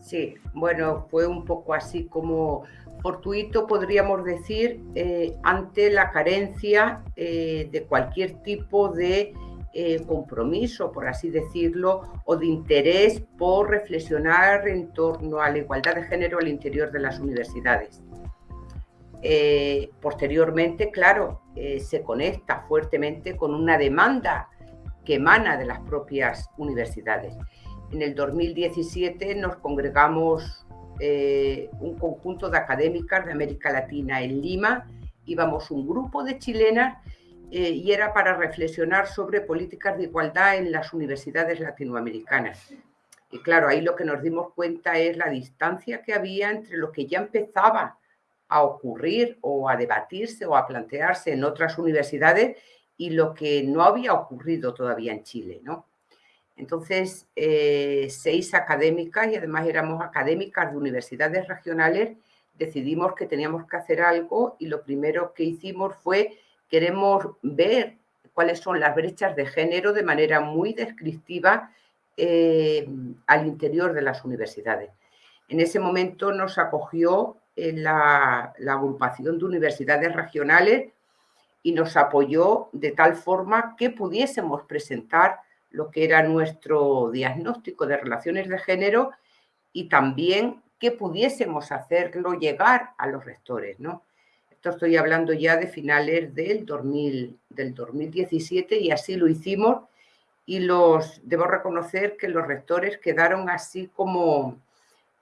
Sí, bueno, fue un poco así como fortuito, podríamos decir, eh, ante la carencia eh, de cualquier tipo de eh, compromiso, por así decirlo, o de interés por reflexionar en torno a la igualdad de género al interior de las universidades. posteriormente, claro, se conecta fuertemente con una demanda que emana de las propias universidades. En el 2017 nos congregamos eh, un conjunto de académicas de América Latina en Lima, íbamos un grupo de chilenas eh, y era para reflexionar sobre políticas de igualdad en las universidades latinoamericanas. Y claro, ahí lo que nos dimos cuenta es la distancia que había entre lo que ya empezaba a ocurrir o a debatirse o a plantearse en otras universidades y lo que no había ocurrido todavía en Chile, ¿no? Entonces, eh, seis académicas y además éramos académicas de universidades regionales, decidimos que teníamos que hacer algo y lo primero que hicimos fue queremos ver cuáles son las brechas de género de manera muy descriptiva eh, al interior de las universidades. En ese momento nos acogió eh, la, la agrupación de universidades regionales y nos apoyó de tal forma que pudiésemos presentar lo que era nuestro diagnóstico de relaciones de género y también que pudiésemos hacerlo llegar a los rectores, ¿no? Esto estoy hablando ya de finales del, 2000, del 2017 y así lo hicimos y los, debo reconocer que los rectores quedaron así como,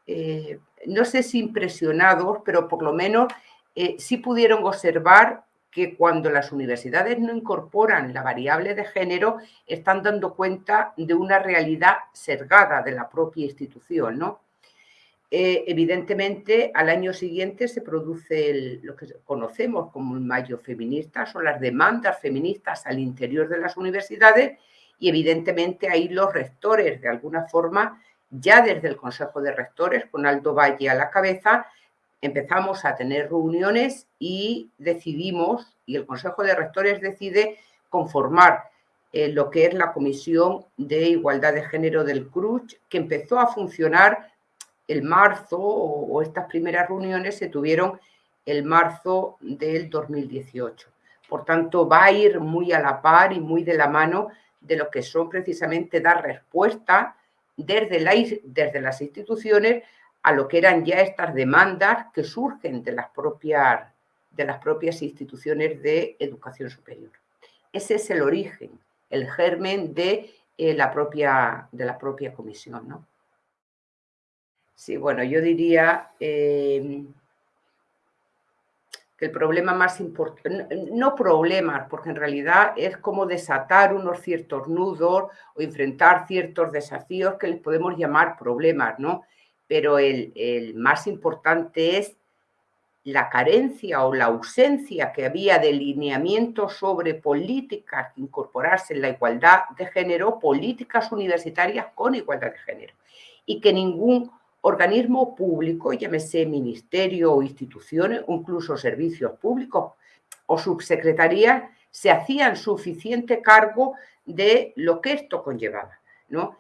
eh, no sé si impresionados, pero por lo menos eh, sí pudieron observar que cuando las universidades no incorporan la variable de género, están dando cuenta de una realidad sesgada de la propia institución, ¿no? Eh, evidentemente, al año siguiente se produce lo que conocemos como el mayo feminista, son las demandas feministas al interior de las universidades y evidentemente ahí los rectores, de alguna forma, ya desde el Consejo de Rectores, con Aldo Valle a la cabeza, empezamos a tener reuniones y decidimos, y el Consejo de Rectores decide conformar eh, lo que es la Comisión de Igualdad de Género del CRUCH, que empezó a funcionar el marzo, o, estas primeras reuniones se tuvieron el marzo del 2018. Por tanto, va a ir muy a la par y muy de la mano de lo que son precisamente dar respuesta desde, la, desde las instituciones a lo que eran ya estas demandas que surgen de las propias, de las propias instituciones de educación superior. Ese es el origen, el germen de, eh, la, propia, de la propia comisión. ¿no? Sí, bueno, yo diría eh, que el problema más importante, no problemas, porque en realidad es como desatar unos ciertos nudos o enfrentar ciertos desafíos que les podemos llamar problemas, ¿no? Pero el, más importante es la carencia o la ausencia que había de lineamiento sobre políticas incorporarse en la igualdad de género, políticas universitarias con igualdad de género, y que ningún organismo público, llámese ministerio o instituciones, incluso servicios públicos o subsecretarías, se hacían suficiente cargo de lo que esto conllevaba, ¿no?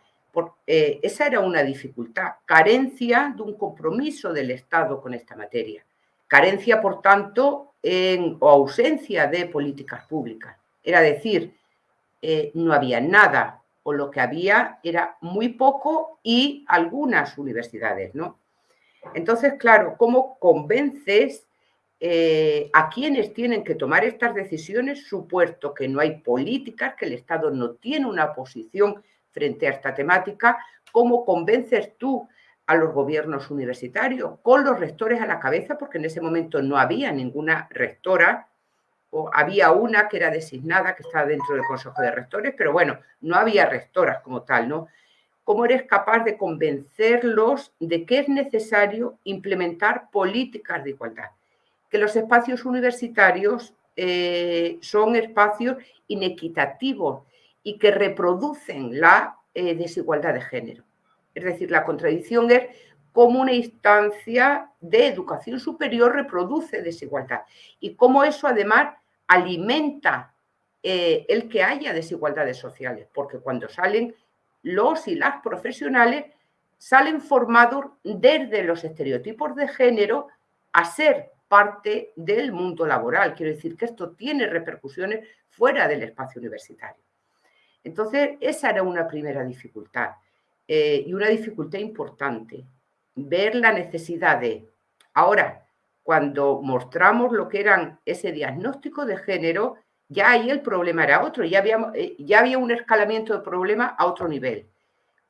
Eh, esa era una dificultad, carencia de un compromiso del Estado con esta materia, carencia, por tanto, en, o ausencia de políticas públicas. Era decir, eh, no había nada o lo que había era muy poco y algunas universidades, ¿no? Entonces, claro, ¿cómo convences eh, a quienes tienen que tomar estas decisiones, supuesto que no hay políticas, que el Estado no tiene una posición frente a esta temática, cómo convences tú a los gobiernos universitarios, con los rectores a la cabeza, porque en ese momento no había ninguna rectora, o había una que era designada, que estaba dentro del Consejo de Rectores, pero bueno, no había rectoras como tal, ¿no? ¿Cómo eres capaz de convencerlos de que es necesario implementar políticas de igualdad? Que los espacios universitarios eh, son espacios inequitativos y que reproducen la eh, desigualdad de género. Es decir, la contradicción es cómo una instancia de educación superior reproduce desigualdad y cómo eso además alimenta eh, el que haya desigualdades sociales, porque cuando salen los y las profesionales salen formados desde los estereotipos de género a ser parte del mundo laboral. Quiero decir que esto tiene repercusiones fuera del espacio universitario. Entonces, esa era una primera dificultad eh, y una dificultad importante, ver la necesidad de... Ahora, cuando mostramos lo que eran ese diagnóstico de género, ya ahí el problema era otro, ya había, eh, ya había un escalamiento de problema a otro nivel.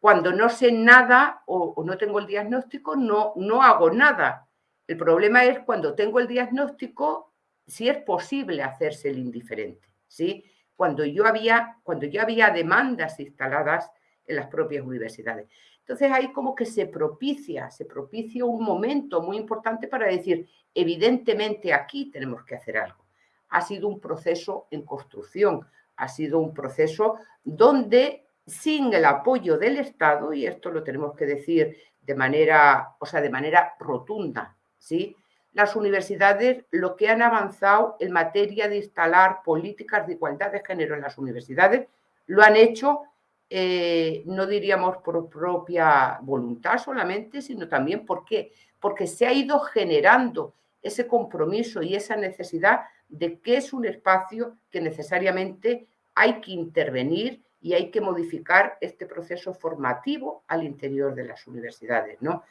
Cuando no sé nada o, o no tengo el diagnóstico, no, no hago nada. El problema es cuando tengo el diagnóstico, si es posible hacerse el indiferente, ¿sí? Cuando yo había, cuando yo había demandas instaladas en las propias universidades. Entonces ahí como que se propicia, se propicia un momento muy importante para decir, evidentemente aquí tenemos que hacer algo. Ha sido un proceso en construcción, ha sido un proceso donde sin el apoyo del Estado, y esto lo tenemos que decir de manera, o sea, de manera rotunda, ¿sí? Las universidades lo que han avanzado en materia de instalar políticas de igualdad de género en las universidades lo han hecho, eh, no diríamos por propia voluntad solamente, sino también ¿por qué? Porque se ha ido generando ese compromiso y esa necesidad de que es un espacio que necesariamente hay que intervenir y hay que modificar este proceso formativo al interior de las universidades, ¿no?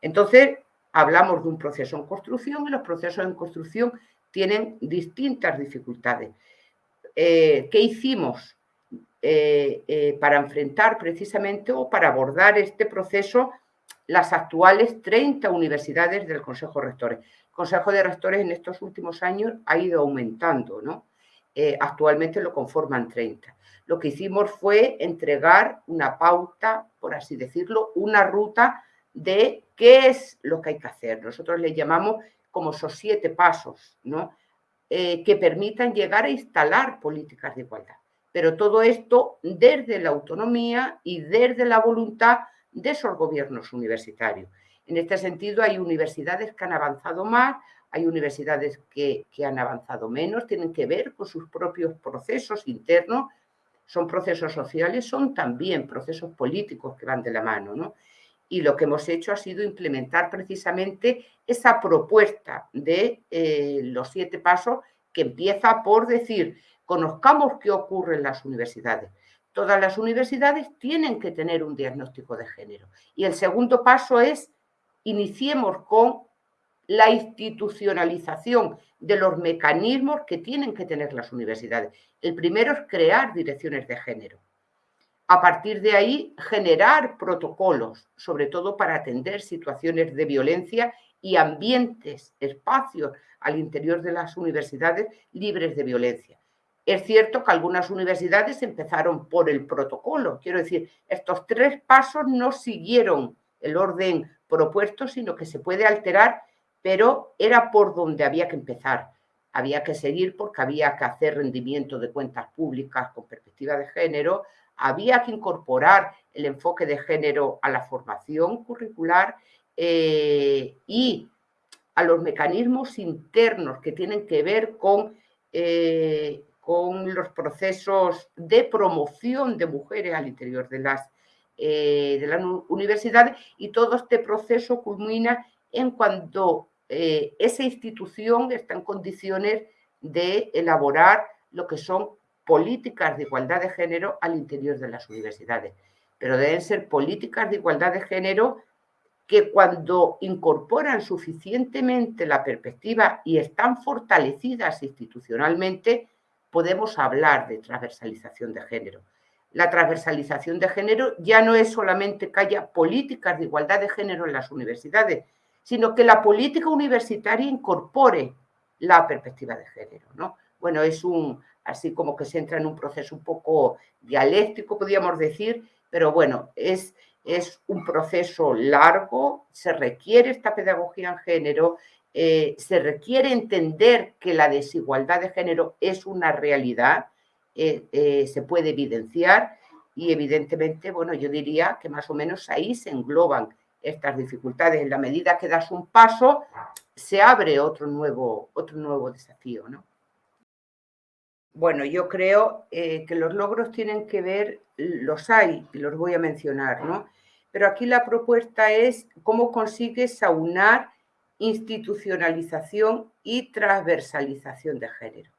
Entonces, hablamos de un proceso en construcción y los procesos en construcción tienen distintas dificultades. Eh, ¿Qué hicimos eh, eh, para enfrentar precisamente o para abordar este proceso las actuales 30 universidades del Consejo de Rectores? El Consejo de Rectores en estos últimos años ha ido aumentando, ¿no? actualmente lo conforman 30. Lo que hicimos fue entregar una pauta, por así decirlo, una ruta de qué es lo que hay que hacer. Nosotros le llamamos como esos siete pasos, ¿no? Eh, que permitan llegar a instalar políticas de igualdad. Pero todo esto desde la autonomía y desde la voluntad de esos gobiernos universitarios. En este sentido, hay universidades que han avanzado más, hay universidades que, que han avanzado menos, tienen que ver con sus propios procesos internos, son procesos sociales, son también procesos políticos que van de la mano, ¿no? Y lo que hemos hecho ha sido implementar precisamente esa propuesta de eh, los siete pasos que empieza por decir, conozcamos qué ocurre en las universidades. Todas las universidades tienen que tener un diagnóstico de género. Y el segundo paso es, iniciemos con la institucionalización de los mecanismos que tienen que tener las universidades. El primero es crear direcciones de género a partir de ahí generar protocolos, sobre todo para atender situaciones de violencia y ambientes, espacios al interior de las universidades libres de violencia. Es cierto que algunas universidades empezaron por el protocolo, quiero decir, estos tres pasos no siguieron el orden propuesto, sino que se puede alterar, pero era por donde había que empezar. Había que seguir porque había que hacer rendimiento de cuentas públicas con perspectiva de género, había que incorporar el enfoque de género a la formación curricular eh, y a los mecanismos internos que tienen que ver con, eh, con los procesos de promoción de mujeres al interior de las, eh, de las universidades y todo este proceso culmina en cuando esa institución está en condiciones de elaborar lo que son políticas de igualdad de género al interior de las universidades, pero deben ser políticas de igualdad de género que cuando incorporan suficientemente la perspectiva y están fortalecidas institucionalmente, podemos hablar de transversalización de género. La transversalización de género ya no es solamente que haya políticas de igualdad de género en las universidades, sino que la política universitaria incorpore la perspectiva de género. ¿no? Bueno, es un, así como que se entra en un proceso un poco dialéctico, podríamos decir, pero bueno, es, es un proceso largo, se requiere esta pedagogía en género, eh, se requiere entender que la desigualdad de género es una realidad, eh, eh, se puede evidenciar y evidentemente, bueno, yo diría que más o menos ahí se engloban estas dificultades. En la medida que das un paso, se abre otro nuevo, otro nuevo desafío, ¿no? Bueno, yo creo eh, que los logros tienen que ver, los hay y los voy a mencionar, ¿no? Pero aquí la propuesta es cómo consigues aunar institucionalización y transversalización de género.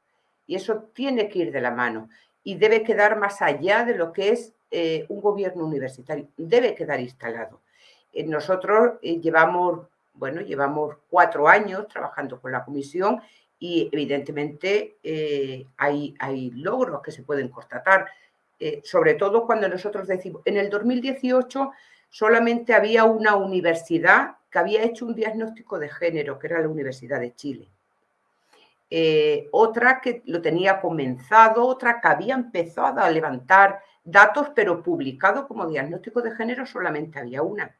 Y eso tiene que ir de la mano y debe quedar más allá de lo que es eh, un gobierno universitario, debe quedar instalado. Eh, nosotros llevamos, bueno, llevamos cuatro años trabajando con la comisión y evidentemente hay, hay logros que se pueden constatar, sobre todo cuando nosotros decimos, en el 2018 solamente había una universidad que había hecho un diagnóstico de género, que era la Universidad de Chile. Eh, otra que lo tenía comenzado, otra que había empezado a levantar datos, pero publicado como diagnóstico de género solamente había una.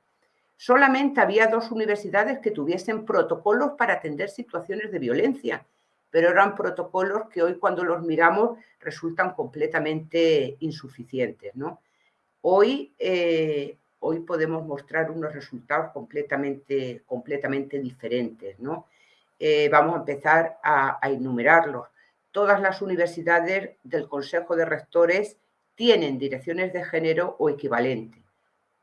Solamente había dos universidades que tuviesen protocolos para atender situaciones de violencia, pero eran protocolos que hoy cuando los miramos resultan completamente insuficientes. ¿no? Hoy eh, hoy podemos mostrar unos resultados completamente, completamente diferentes. ¿no? Eh, vamos a empezar a, enumerarlos. Todas las universidades del Consejo de Rectores tienen direcciones de género o equivalente,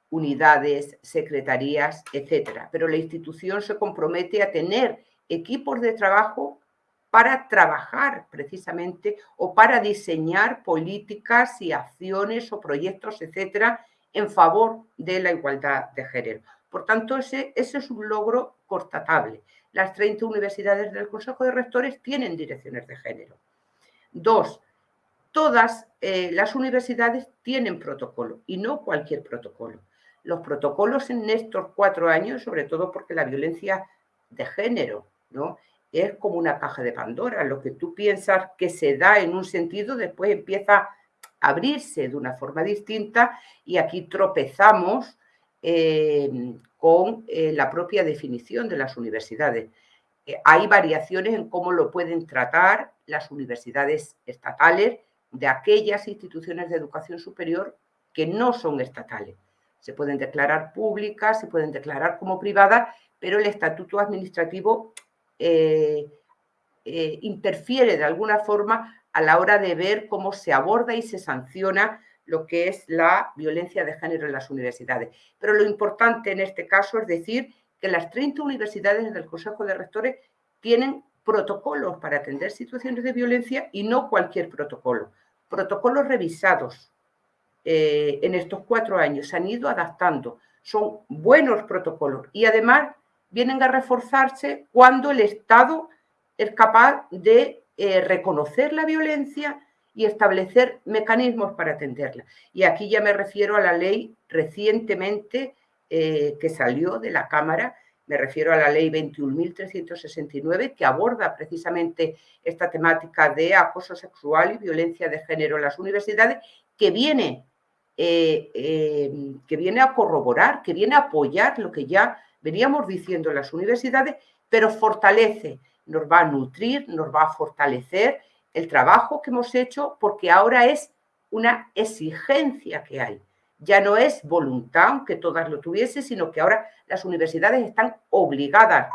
unidades, secretarías, etcétera. Pero la institución se compromete a tener equipos de trabajo para trabajar precisamente o para diseñar políticas y acciones o proyectos, etcétera, en favor de la igualdad de género. Por tanto, ese, es un logro constatable. Las 30 universidades del Consejo de Rectores tienen direcciones de género. Dos, todas eh, las universidades tienen protocolo y no cualquier protocolo. Los protocolos en estos cuatro años, sobre todo porque la violencia de género ¿no? es como una caja de Pandora. Lo que tú piensas que se da en un sentido, después empieza abrirse de una forma distinta y aquí tropezamos eh, con eh, la propia definición de las universidades. Eh, hay variaciones en cómo lo pueden tratar las universidades estatales de aquellas instituciones de educación superior que no son estatales. Se pueden declarar públicas, se pueden declarar como privadas, pero el estatuto administrativo interfiere de alguna forma a la hora de ver cómo se aborda y se sanciona lo que es la violencia de género en las universidades. Pero lo importante en este caso es decir que las 30 universidades del Consejo de Rectores tienen protocolos para atender situaciones de violencia y no cualquier protocolo. Protocolos revisados eh, en estos cuatro años, se han ido adaptando. Son buenos protocolos y además vienen a reforzarse cuando el Estado es capaz de eh, reconocer la violencia y establecer mecanismos para atenderla. Y aquí ya me refiero a la ley recientemente eh, que salió de la Cámara, me refiero a la ley 21.369, que aborda precisamente esta temática de acoso sexual y violencia de género en las universidades, que viene, eh, que viene a corroborar, que viene a apoyar lo que ya veníamos diciendo en las universidades, pero fortalece nos va a nutrir, nos va a fortalecer el trabajo que hemos hecho porque ahora es una exigencia que hay. Ya no es voluntad, aunque todas lo tuviesen, sino que ahora las universidades están obligadas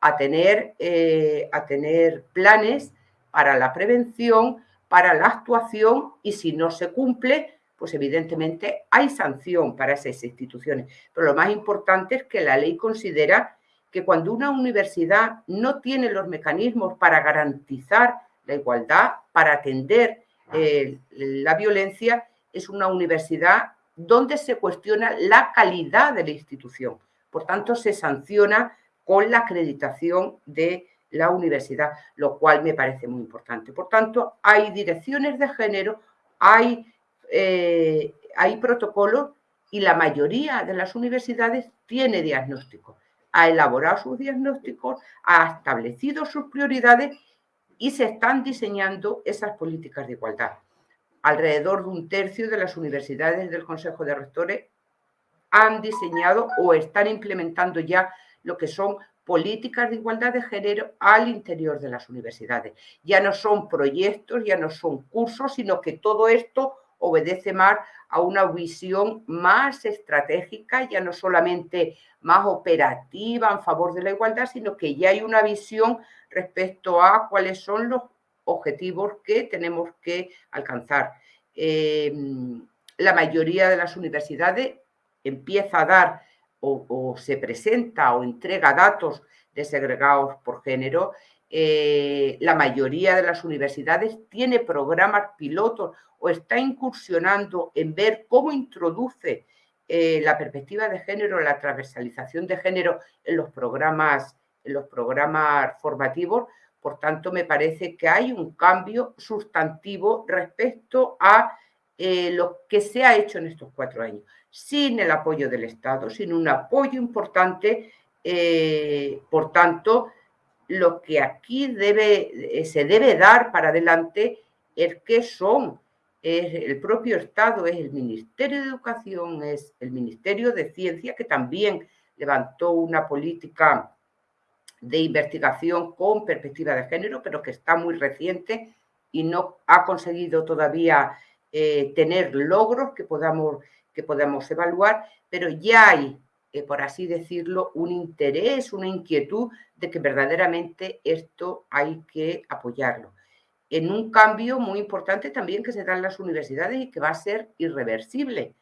a tener, eh, a tener planes para la prevención, para la actuación y si no se cumple, pues evidentemente hay sanción para esas instituciones. Pero lo más importante es que la ley considera que cuando una universidad no tiene los mecanismos para garantizar la igualdad, para atender eh, la violencia, es una universidad donde se cuestiona la calidad de la institución. Por tanto, se sanciona con la acreditación de la universidad, lo cual me parece muy importante. Por tanto, hay direcciones de género, hay, eh, hay protocolos y la mayoría de las universidades tiene diagnóstico ha elaborado sus diagnósticos, ha establecido sus prioridades y se están diseñando esas políticas de igualdad. Alrededor de un tercio de las universidades del Consejo de Rectores han diseñado o están implementando ya lo que son políticas de igualdad de género al interior de las universidades. Ya no son proyectos, ya no son cursos, sino que todo esto obedece más a una visión más estratégica, ya no solamente más operativa en favor de la igualdad, sino que ya hay una visión respecto a cuáles son los objetivos que tenemos que alcanzar. Em, la mayoría de las universidades empieza a dar o, se presenta o entrega datos desegregados por género, eh, la mayoría de las universidades tiene programas pilotos o está incursionando en ver cómo introduce eh, la perspectiva de género, la transversalización de género en los programas, en los programas formativos. Por tanto, me parece que hay un cambio sustantivo respecto a eh, lo que se ha hecho en estos cuatro años, sin el apoyo del Estado, sin un apoyo importante. Por tanto, lo que aquí debe, se debe dar para adelante es que son. El propio Estado, es el Ministerio de Educación, es el Ministerio de Ciencia, que también levantó una política de investigación con perspectiva de género, pero que está muy reciente y no ha conseguido todavía eh, tener logros que podamos, que podamos evaluar, pero ya hay, eh, por así decirlo, un interés, una inquietud de que verdaderamente esto hay que apoyarlo en un cambio muy importante también que se da en las universidades y que va a ser irreversible.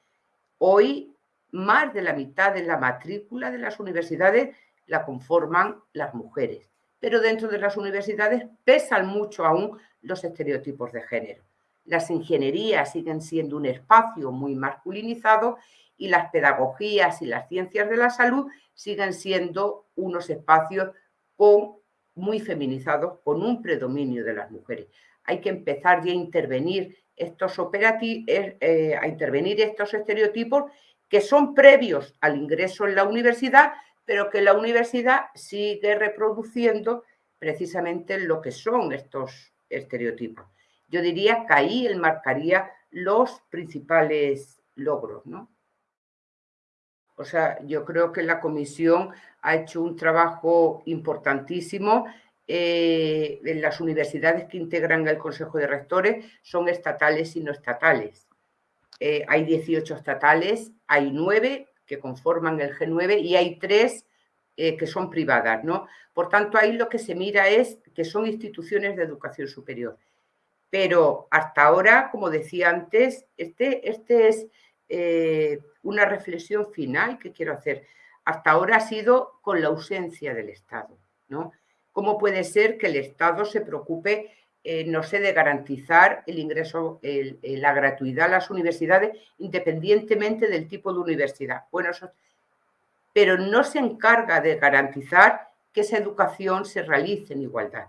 Hoy, más de la mitad de la matrícula de las universidades la conforman las mujeres, pero dentro de las universidades pesan mucho aún los estereotipos de género. Las ingenierías siguen siendo un espacio muy masculinizado y las pedagogías y las ciencias de la salud siguen siendo unos espacios con muy feminizados con un predominio de las mujeres. Hay que empezar ya a intervenir estos operativos, eh, a intervenir estos estereotipos que son previos al ingreso en la universidad, pero que la universidad sigue reproduciendo precisamente lo que son estos estereotipos. Yo diría que ahí él marcaría los principales logros, ¿no? O sea, yo creo que la comisión ha hecho un trabajo importantísimo. Eh, las universidades que integran el Consejo de Rectores son estatales y no estatales. Eh, hay 18 estatales, hay 9 que conforman el G9 y hay 3 eh, que son privadas. ¿no? Por tanto, ahí lo que se mira es que son instituciones de educación superior. Pero hasta ahora, como decía antes, este, este es una reflexión final que quiero hacer. Hasta ahora ha sido con la ausencia del Estado, ¿no? ¿Cómo puede ser que el Estado se preocupe, eh, no sé, de garantizar el ingreso, la gratuidad a las universidades independientemente del tipo de universidad? Bueno, pero no se encarga de garantizar que esa educación se realice en igualdad.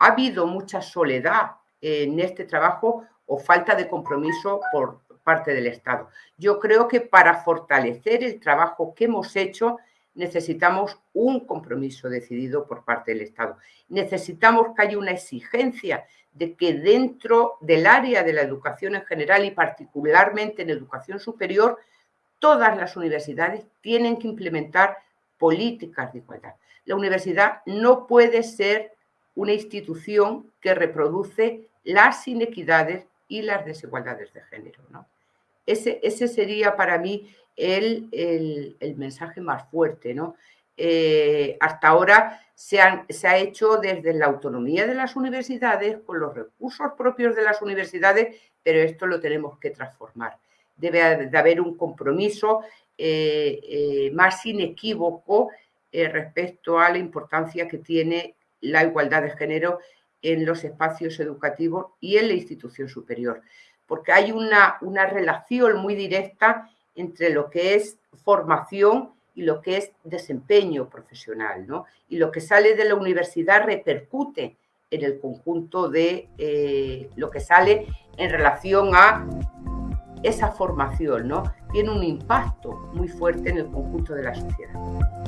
Ha habido mucha soledad en este trabajo o falta de compromiso por parte del Estado. Yo creo que para fortalecer el trabajo que hemos hecho necesitamos un compromiso decidido por parte del Estado. Necesitamos que haya una exigencia de que dentro del área de la educación en general y particularmente en educación superior, todas las universidades tienen que implementar políticas de igualdad. La universidad no puede ser una institución que reproduce las inequidades y las desigualdades de género. ¿no? Ese, ese sería para mí el, el, mensaje más fuerte. ¿no? Eh, hasta ahora se, se, ha hecho desde la autonomía de las universidades, con los recursos propios de las universidades, pero esto lo tenemos que transformar. Debe de haber un compromiso eh, eh, más inequívoco respecto a la importancia que tiene la igualdad de género en los espacios educativos y en la institución superior porque hay una, una relación muy directa entre lo que es formación y lo que es desempeño profesional, ¿no? Y lo que sale de la universidad repercute en el conjunto de eh, lo que sale en relación a esa formación, ¿no? Tiene un impacto muy fuerte en el conjunto de la sociedad.